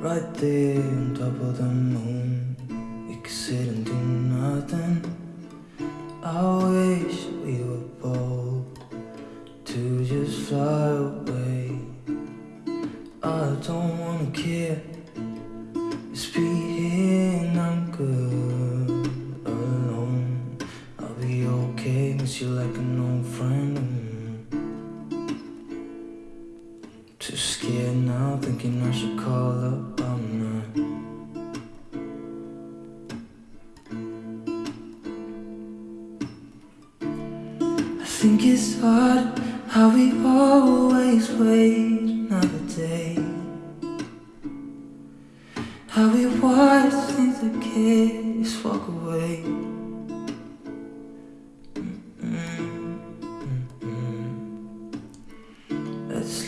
Right there on top of the moon, we could sit and do nothing. I wish we were bold to just fly away. I don't wanna care, here and I'm good alone. I'll be okay, miss you like an old friend. Too scared now, thinking I should call up. Not. I think it's hard how we always wait another day. How we watch things that kids walk away.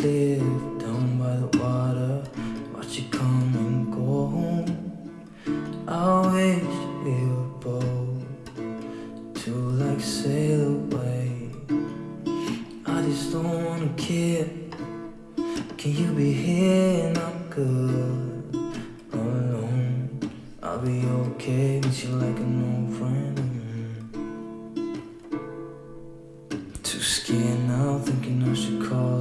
live down by the water Watch you come and go home. I wish we were both To like sail away. I just don't wanna care. Can you be here and I'm good Alone? I'll be okay with you like an old friend Too scared now thinking I should call